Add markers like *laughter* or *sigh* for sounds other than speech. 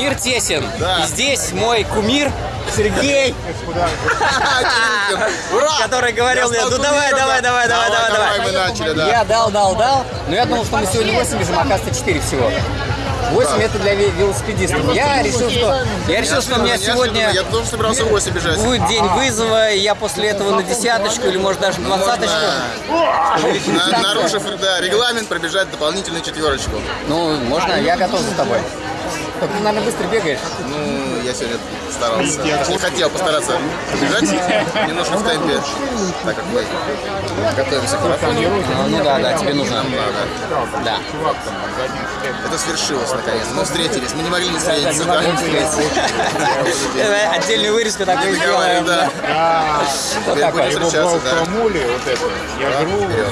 Мир тесен. Да. И здесь мой кумир Сергей, Ура! который говорил Я мне, ну давай, давай, да. давай, давай, давай, давай. мы начали, да. Я дал, дал, дал. Но я думал, что мы сегодня 8 бежим, а оказывается 4 всего. 8 это для ве- велосипедистов. Я решил, что я решил, что у меня сегодня Я тоже собирался 8 бежать. будет день вызова, и я после этого на десяточку или может даже двадцаточку. Можно, на- нарушив да, регламент, пробежать дополнительную четверочку. Ну, можно, я готов за тобой. Ты, наверное, быстро бегаешь. Ну, я сегодня старался. Точнее, хотел постараться бежать немножко в темпе, так как мы готовимся к марафону. Ну, ну да, да, тебе нужно. Нам надо. Да. Это свершилось наконец. Мы встретились. Мы не могли не встретиться. да? встретиться. Давай *laughs* Отдельную вырезку такую Говорим, сделаем. да. Вот Теперь будем встречаться, да. Промули вот это. Я вперед.